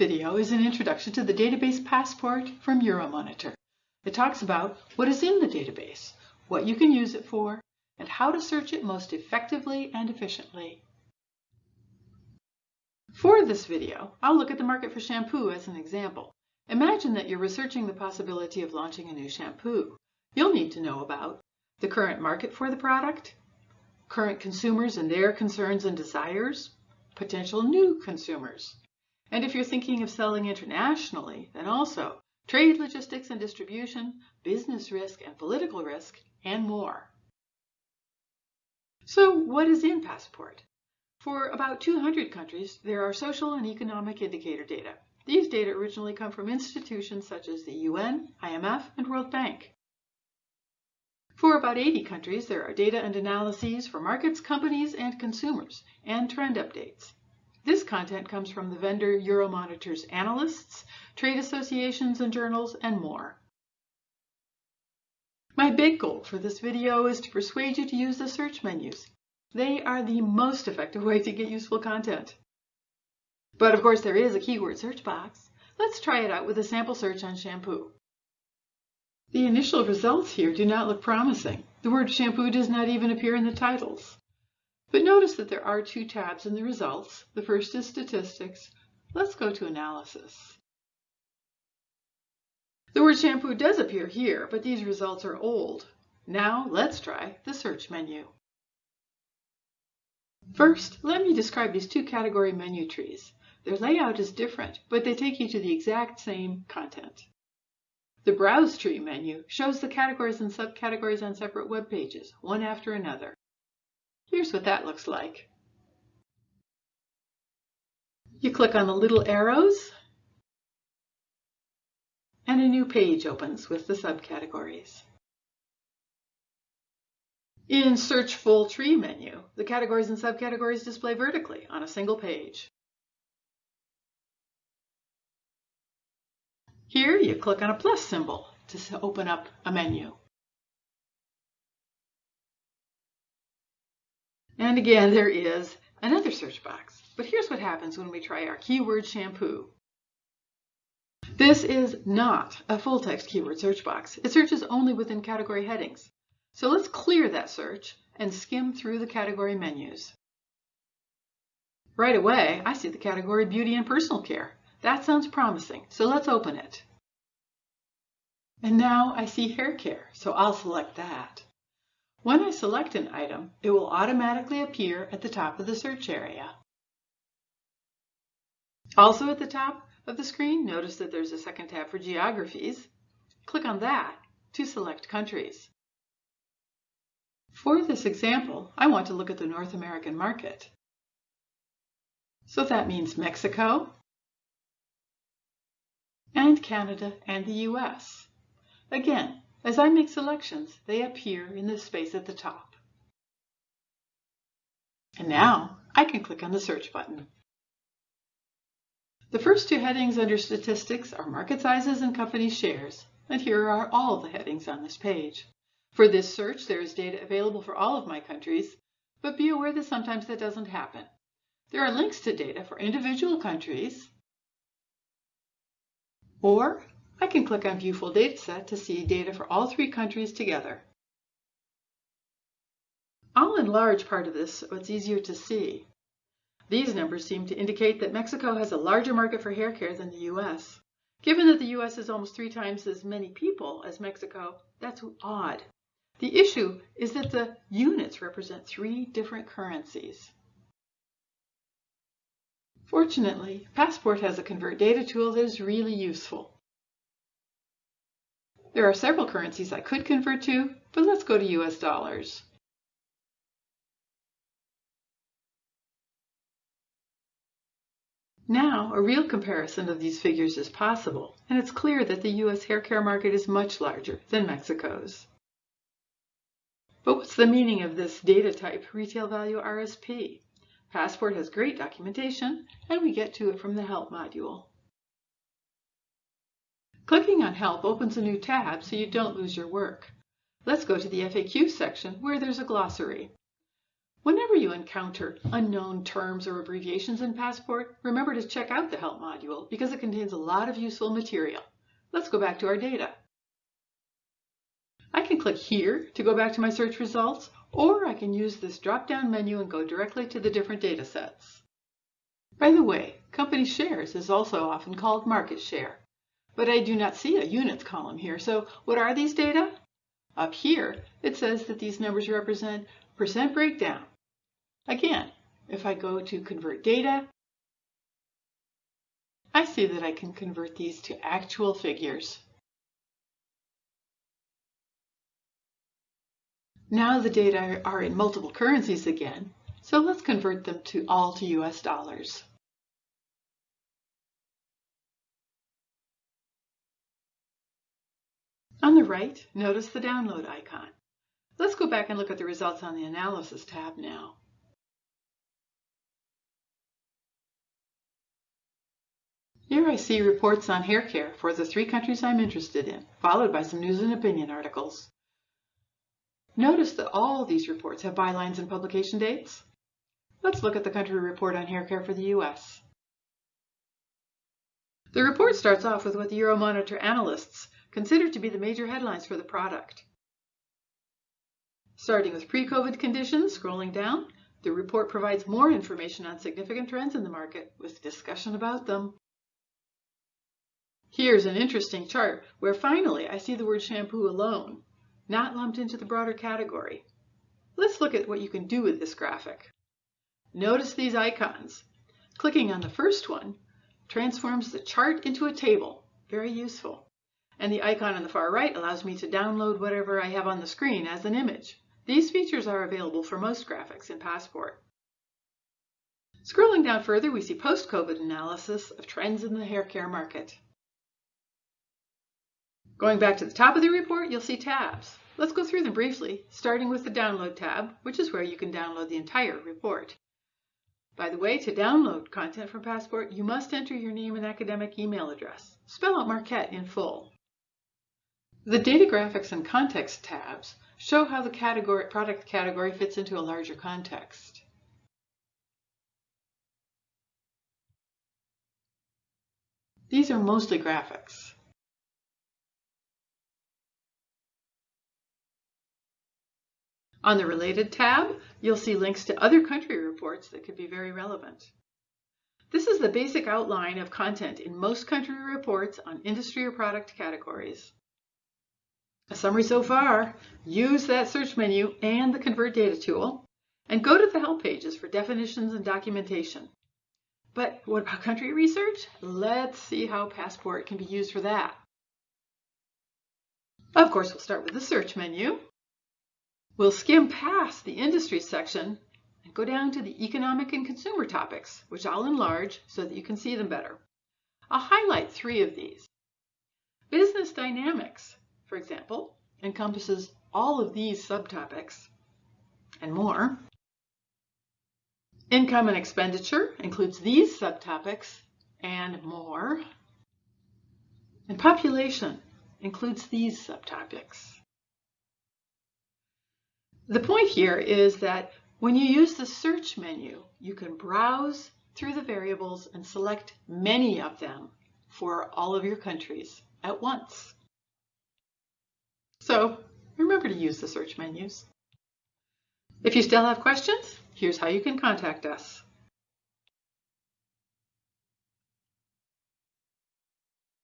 video is an introduction to the database Passport from Euromonitor. It talks about what is in the database, what you can use it for, and how to search it most effectively and efficiently. For this video, I'll look at the market for shampoo as an example. Imagine that you're researching the possibility of launching a new shampoo. You'll need to know about the current market for the product, current consumers and their concerns and desires, potential new consumers. And if you're thinking of selling internationally, then also trade logistics and distribution, business risk and political risk, and more. So what is in Passport? For about 200 countries, there are social and economic indicator data. These data originally come from institutions such as the UN, IMF, and World Bank. For about 80 countries, there are data and analyses for markets, companies, and consumers, and trend updates. This content comes from the vendor Euromonitor's analysts, trade associations and journals, and more. My big goal for this video is to persuade you to use the search menus. They are the most effective way to get useful content. But of course there is a keyword search box. Let's try it out with a sample search on shampoo. The initial results here do not look promising. The word shampoo does not even appear in the titles. But notice that there are two tabs in the results. The first is statistics. Let's go to analysis. The word shampoo does appear here, but these results are old. Now let's try the search menu. First, let me describe these two category menu trees. Their layout is different, but they take you to the exact same content. The Browse Tree menu shows the categories and subcategories on separate web pages, one after another. Here's what that looks like. You click on the little arrows, and a new page opens with the subcategories. In Search Full Tree menu, the categories and subcategories display vertically on a single page. Here you click on a plus symbol to open up a menu. And again, there is another search box. But here's what happens when we try our keyword shampoo. This is not a full text keyword search box. It searches only within category headings. So let's clear that search and skim through the category menus. Right away, I see the category Beauty and Personal Care. That sounds promising, so let's open it. And now I see hair care, so I'll select that. When I select an item, it will automatically appear at the top of the search area. Also at the top of the screen, notice that there's a second tab for geographies. Click on that to select countries. For this example, I want to look at the North American market. So that means Mexico, and Canada and the US. Again, as I make selections, they appear in the space at the top. And now I can click on the search button. The first two headings under statistics are market sizes and company shares, and here are all the headings on this page. For this search, there is data available for all of my countries, but be aware that sometimes that doesn't happen. There are links to data for individual countries or I can click on View Full Dataset to see data for all three countries together. I'll enlarge part of this so it's easier to see. These numbers seem to indicate that Mexico has a larger market for hair care than the US. Given that the US is almost three times as many people as Mexico, that's odd. The issue is that the units represent three different currencies. Fortunately, Passport has a convert data tool that is really useful. There are several currencies I could convert to, but let's go to US dollars. Now, a real comparison of these figures is possible, and it's clear that the US hair care market is much larger than Mexico's. But what's the meaning of this data type, retail value RSP? Passport has great documentation, and we get to it from the Help module. Clicking on Help opens a new tab so you don't lose your work. Let's go to the FAQ section where there's a glossary. Whenever you encounter unknown terms or abbreviations in Passport, remember to check out the Help module because it contains a lot of useful material. Let's go back to our data. I can click here to go back to my search results, or I can use this drop-down menu and go directly to the different data sets. By the way, company shares is also often called market share, but I do not see a units column here, so what are these data? Up here, it says that these numbers represent percent breakdown. Again, if I go to convert data, I see that I can convert these to actual figures. Now the data are in multiple currencies again, so let's convert them to all to US dollars. On the right, notice the download icon. Let's go back and look at the results on the Analysis tab now. Here I see reports on hair care for the three countries I'm interested in, followed by some news and opinion articles. Notice that all these reports have bylines and publication dates. Let's look at the country report on hair care for the US. The report starts off with what the Euromonitor analysts consider to be the major headlines for the product. Starting with pre-COVID conditions, scrolling down, the report provides more information on significant trends in the market with discussion about them. Here's an interesting chart where finally I see the word shampoo alone, not lumped into the broader category. Let's look at what you can do with this graphic. Notice these icons. Clicking on the first one transforms the chart into a table, very useful. And the icon on the far right allows me to download whatever I have on the screen as an image. These features are available for most graphics in Passport. Scrolling down further, we see post-COVID analysis of trends in the hair care market. Going back to the top of the report, you'll see tabs. Let's go through them briefly, starting with the Download tab, which is where you can download the entire report. By the way, to download content from Passport, you must enter your name and academic email address. Spell out Marquette in full. The Data Graphics and Context tabs show how the category, product category fits into a larger context. These are mostly graphics. On the Related tab, you'll see links to other country reports that could be very relevant. This is the basic outline of content in most country reports on industry or product categories. A summary so far, use that search menu and the Convert Data tool, and go to the help pages for definitions and documentation. But what about country research? Let's see how Passport can be used for that. Of course, we'll start with the search menu. We'll skim past the industry section and go down to the economic and consumer topics, which I'll enlarge so that you can see them better. I'll highlight three of these. Business dynamics, for example, encompasses all of these subtopics and more. Income and expenditure includes these subtopics and more. And population includes these subtopics. The point here is that when you use the search menu, you can browse through the variables and select many of them for all of your countries at once. So remember to use the search menus. If you still have questions, here's how you can contact us.